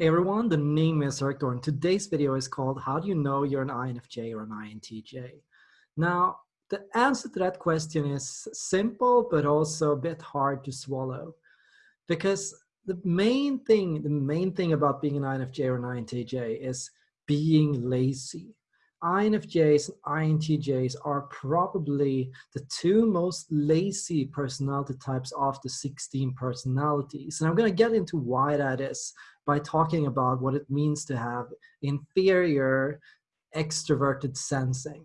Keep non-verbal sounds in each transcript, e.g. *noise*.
Hey everyone, the name is Eric Thor. Today's video is called How do you know you're an INFJ or an INTJ? Now, the answer to that question is simple, but also a bit hard to swallow. Because the main thing, the main thing about being an INFJ or an INTJ is being lazy. INFJs and INTJs are probably the two most lazy personality types of the 16 personalities. And I'm going to get into why that is by talking about what it means to have inferior extroverted sensing.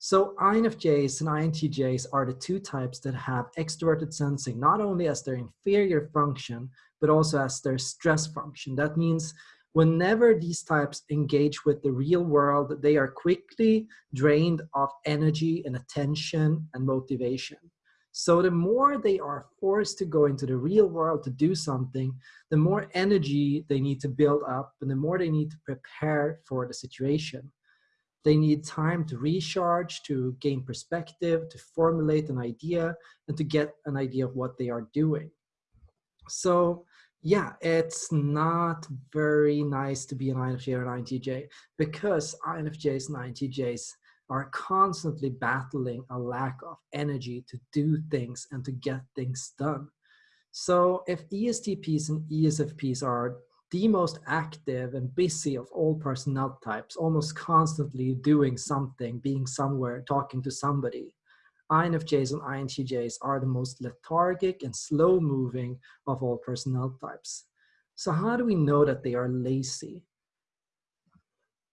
So INFJs and INTJs are the two types that have extroverted sensing, not only as their inferior function, but also as their stress function. That means whenever these types engage with the real world, they are quickly drained of energy and attention and motivation. So the more they are forced to go into the real world to do something, the more energy they need to build up and the more they need to prepare for the situation. They need time to recharge, to gain perspective, to formulate an idea, and to get an idea of what they are doing. So yeah, it's not very nice to be an INFJ or an INTJ because INFJs and INTJs are constantly battling a lack of energy to do things and to get things done. So if ESTPs and ESFPs are the most active and busy of all personnel types, almost constantly doing something, being somewhere, talking to somebody, INFJs and INTJs are the most lethargic and slow moving of all personnel types. So how do we know that they are lazy?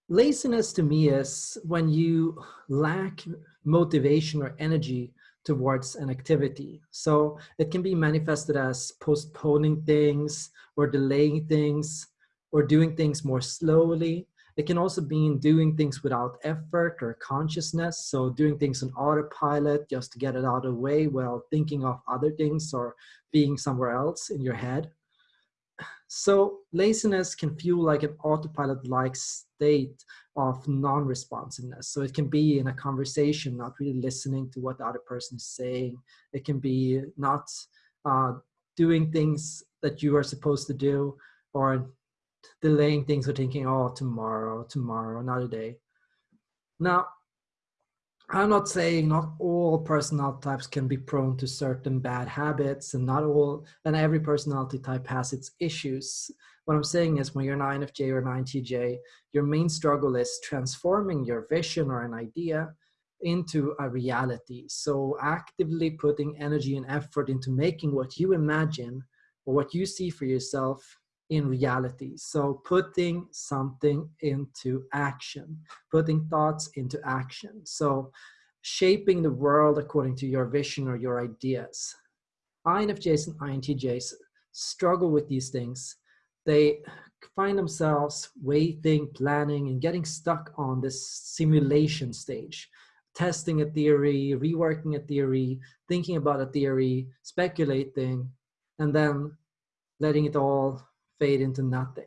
Laziness to me is when you lack motivation or energy towards an activity. So it can be manifested as postponing things or delaying things or doing things more slowly. It can also be doing things without effort or consciousness. So doing things on autopilot just to get it out of the way while thinking of other things or being somewhere else in your head. So laziness can feel like an autopilot-like state of non-responsiveness. So it can be in a conversation, not really listening to what the other person is saying. It can be not uh, doing things that you are supposed to do or delaying things or thinking, oh, tomorrow, tomorrow, another day. Now, I'm not saying not all personality types can be prone to certain bad habits and not all, and every personality type has its issues. What I'm saying is when you're an INFJ or an INTJ, your main struggle is transforming your vision or an idea into a reality. So actively putting energy and effort into making what you imagine or what you see for yourself in reality. So putting something into action, putting thoughts into action. So shaping the world according to your vision or your ideas. INFJs and INTJs struggle with these things. They find themselves waiting, planning, and getting stuck on this simulation stage, testing a theory, reworking a theory, thinking about a theory, speculating, and then letting it all fade into nothing.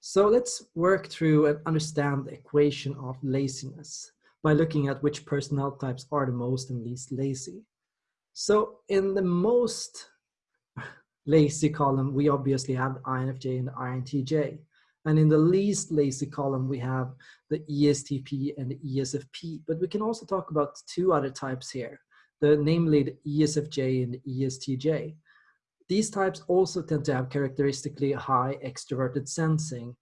So let's work through and understand the equation of laziness by looking at which personnel types are the most and least lazy. So in the most *laughs* lazy column, we obviously have the INFJ and the INTJ. And in the least lazy column, we have the ESTP and the ESFP. But we can also talk about two other types here, the namely the ESFJ and the ESTJ. These types also tend to have characteristically high extroverted sensing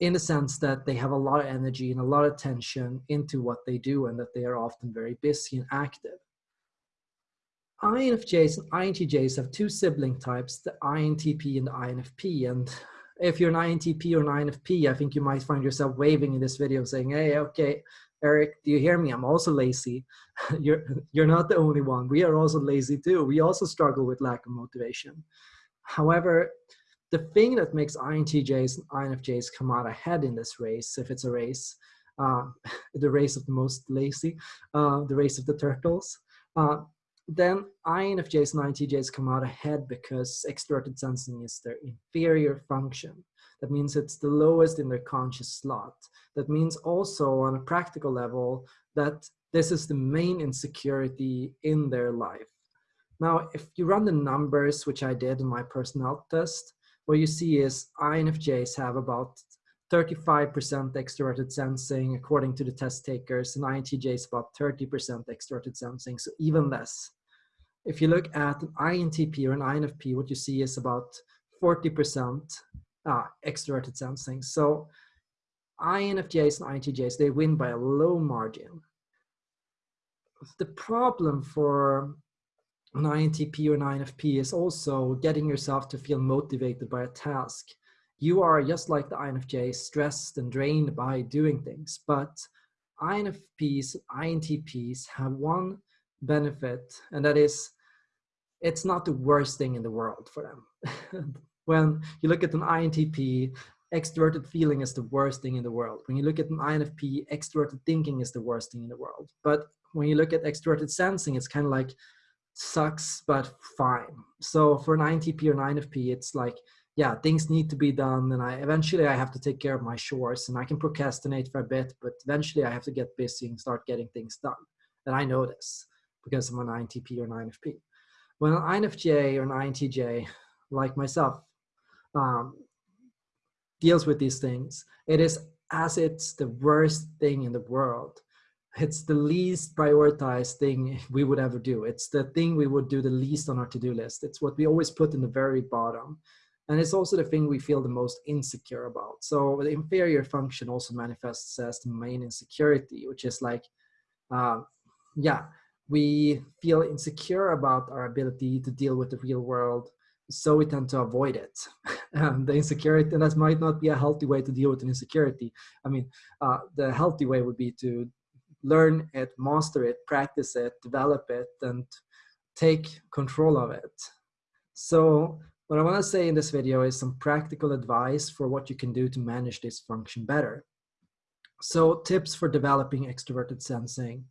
in the sense that they have a lot of energy and a lot of attention into what they do and that they are often very busy and active. INFJs and INTJs have two sibling types, the INTP and the INFP. And if you're an INTP or an INFP, I think you might find yourself waving in this video saying, hey, okay, Eric, do you hear me? I'm also lazy. *laughs* you're, you're not the only one. We are also lazy too. We also struggle with lack of motivation. However, the thing that makes INTJs and INFJs come out ahead in this race, if it's a race, uh, *laughs* the race of the most lazy, uh, the race of the turtles, uh, then INFJs and INTJs come out ahead because extroverted sensing is their inferior function. That means it's the lowest in their conscious slot. That means also on a practical level that this is the main insecurity in their life. Now, if you run the numbers, which I did in my personality test, what you see is INFJs have about 35% extroverted sensing according to the test takers and INTJs about 30% extroverted sensing, so even less. If you look at an INTP or an INFP, what you see is about 40% ah, extroverted sensing. So INFJs and INTJs, they win by a low margin. The problem for an INTP or an INFP is also getting yourself to feel motivated by a task. You are just like the INFJ, stressed and drained by doing things, but INFPs, INTPs have one benefit, and that is it's not the worst thing in the world for them. *laughs* when you look at an INTP, extroverted feeling is the worst thing in the world. When you look at an INFP, extroverted thinking is the worst thing in the world. But when you look at extroverted sensing, it's kind of like sucks, but fine. So for an INTP or an INFP, it's like, yeah, things need to be done. And I eventually I have to take care of my chores and I can procrastinate for a bit, but eventually I have to get busy and start getting things done. And I know this because I'm an INTP or an INFP. When an INFJ or an INTJ, like myself, um, deals with these things, it is as it's the worst thing in the world. It's the least prioritized thing we would ever do. It's the thing we would do the least on our to-do list. It's what we always put in the very bottom. And it's also the thing we feel the most insecure about. So the inferior function also manifests as the main insecurity, which is like, uh, yeah, we feel insecure about our ability to deal with the real world so we tend to avoid it. *laughs* um, the insecurity, and that might not be a healthy way to deal with an insecurity. I mean, uh, the healthy way would be to learn it, master it, practice it, develop it, and take control of it. So what I want to say in this video is some practical advice for what you can do to manage this function better. So tips for developing extroverted sensing.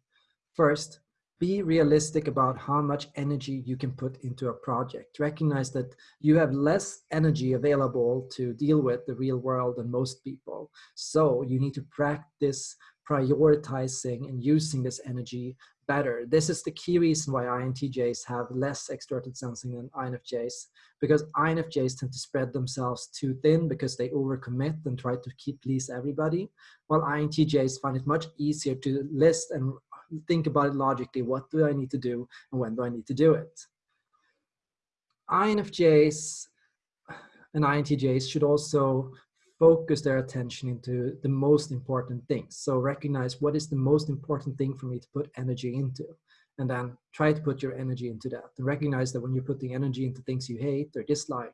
First, be realistic about how much energy you can put into a project. Recognize that you have less energy available to deal with the real world than most people. So you need to practice prioritizing and using this energy better. This is the key reason why INTJs have less extroverted sensing than INFJs, because INFJs tend to spread themselves too thin because they overcommit and try to keep please everybody, while INTJs find it much easier to list and think about it logically. What do I need to do and when do I need to do it? INFJs and INTJs should also focus their attention into the most important things. So recognize what is the most important thing for me to put energy into and then try to put your energy into that and recognize that when you're putting energy into things you hate or dislike,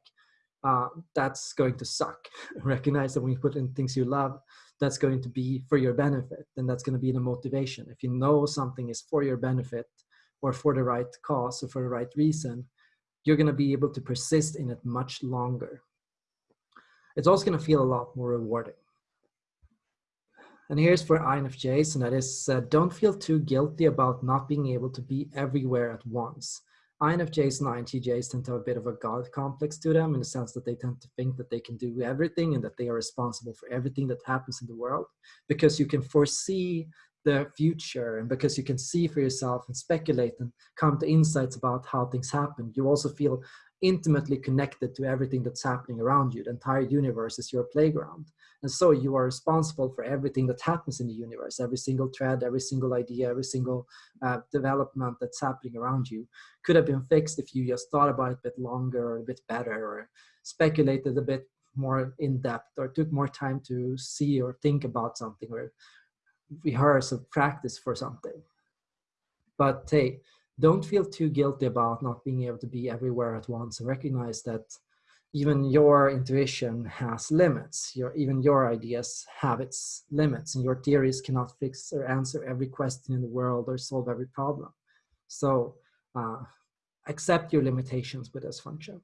uh, that's going to suck. *laughs* recognize that when you put in things you love, that's going to be for your benefit and that's going to be the motivation. If you know something is for your benefit or for the right cause or for the right reason you're going to be able to persist in it much longer. It's also going to feel a lot more rewarding. And here's for INFJs, and that is uh, don't feel too guilty about not being able to be everywhere at once. INFJs and INTJs tend to have a bit of a God complex to them in the sense that they tend to think that they can do everything and that they are responsible for everything that happens in the world because you can foresee the future and because you can see for yourself and speculate and come to insights about how things happen. You also feel intimately connected to everything that's happening around you. The entire universe is your playground. And so you are responsible for everything that happens in the universe, every single thread, every single idea, every single uh, development that's happening around you could have been fixed if you just thought about it a bit longer or a bit better or speculated a bit more in depth or took more time to see or think about something or rehearse or practice for something. But hey, don't feel too guilty about not being able to be everywhere at once and recognize that even your intuition has limits. Your, even your ideas have its limits and your theories cannot fix or answer every question in the world or solve every problem. So uh, accept your limitations with this function.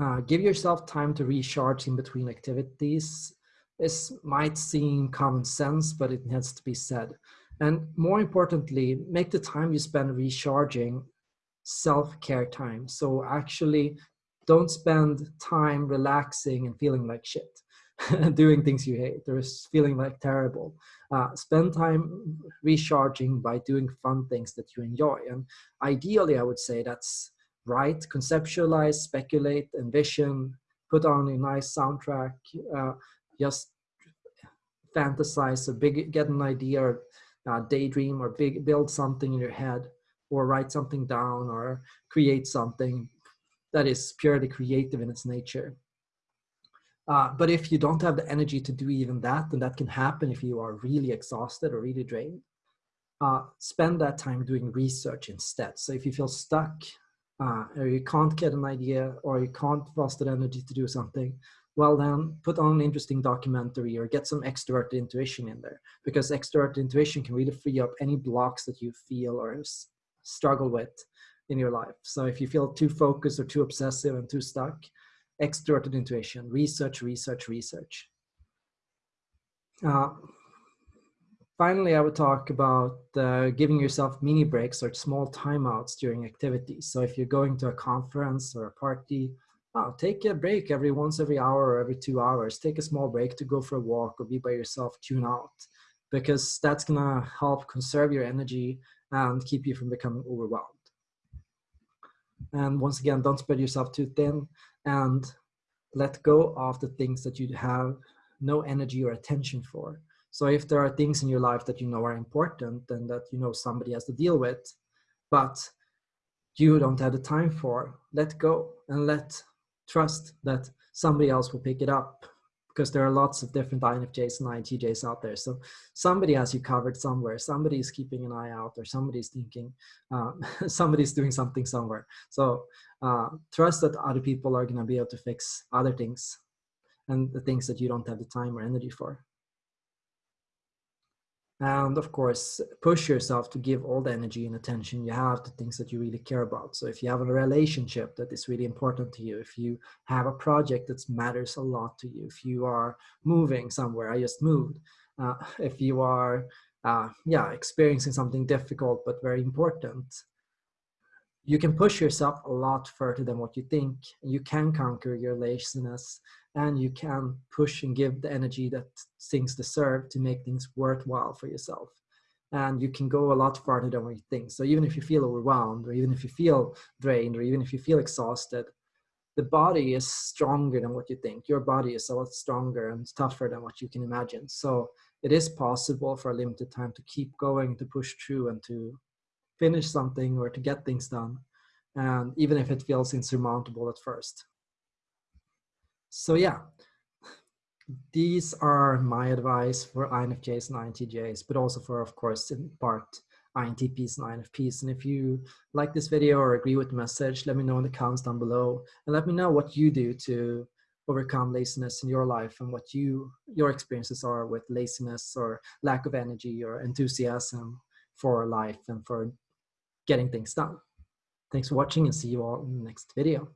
Uh, give yourself time to recharge in between activities. This might seem common sense, but it has to be said. And more importantly, make the time you spend recharging self-care time. So actually don't spend time relaxing and feeling like shit, *laughs* doing things you hate or feeling like terrible. Uh, spend time recharging by doing fun things that you enjoy. And ideally, I would say that's write, conceptualize, speculate, envision, put on a nice soundtrack, uh, just fantasize a big, get an idea or uh, daydream or big, build something in your head or write something down or create something that is purely creative in its nature. Uh, but if you don't have the energy to do even that, then that can happen if you are really exhausted or really drained, uh, spend that time doing research instead. So if you feel stuck uh, or you can't get an idea or you can't the energy to do something, well then put on an interesting documentary or get some extrovert intuition in there because extrovert intuition can really free up any blocks that you feel or struggle with in your life. So if you feel too focused or too obsessive and too stuck, extroverted intuition, research, research, research. Uh, finally, I would talk about uh, giving yourself mini breaks or small timeouts during activities. So if you're going to a conference or a party, take a break every once every hour or every two hours. Take a small break to go for a walk or be by yourself, tune out, because that's gonna help conserve your energy and keep you from becoming overwhelmed. And once again, don't spread yourself too thin and let go of the things that you have no energy or attention for. So if there are things in your life that you know are important and that you know somebody has to deal with, but you don't have the time for, let go and let trust that somebody else will pick it up because there are lots of different INFJs and INTJs out there. So somebody has you covered somewhere. Somebody is keeping an eye out or somebody's thinking, uh, *laughs* somebody's doing something somewhere. So uh, trust that other people are going to be able to fix other things and the things that you don't have the time or energy for and of course push yourself to give all the energy and attention you have to things that you really care about. So if you have a relationship that is really important to you if you have a project that matters a lot to you if you are moving somewhere i just moved. Uh, *laughs* if you are uh, yeah experiencing something difficult but very important you can push yourself a lot further than what you think. You can conquer your laziness and you can push and give the energy that things deserve to make things worthwhile for yourself. And you can go a lot farther than what you think. So even if you feel overwhelmed or even if you feel drained or even if you feel exhausted, the body is stronger than what you think. Your body is a lot stronger and tougher than what you can imagine. So it is possible for a limited time to keep going, to push through and to finish something or to get things done, and even if it feels insurmountable at first. So yeah, these are my advice for INFJs and INTJs, but also for, of course, in part, INTPs and INFPs. And if you like this video or agree with the message, let me know in the comments down below and let me know what you do to overcome laziness in your life and what you your experiences are with laziness or lack of energy or enthusiasm for life and for getting things done. Thanks for watching and see you all in the next video.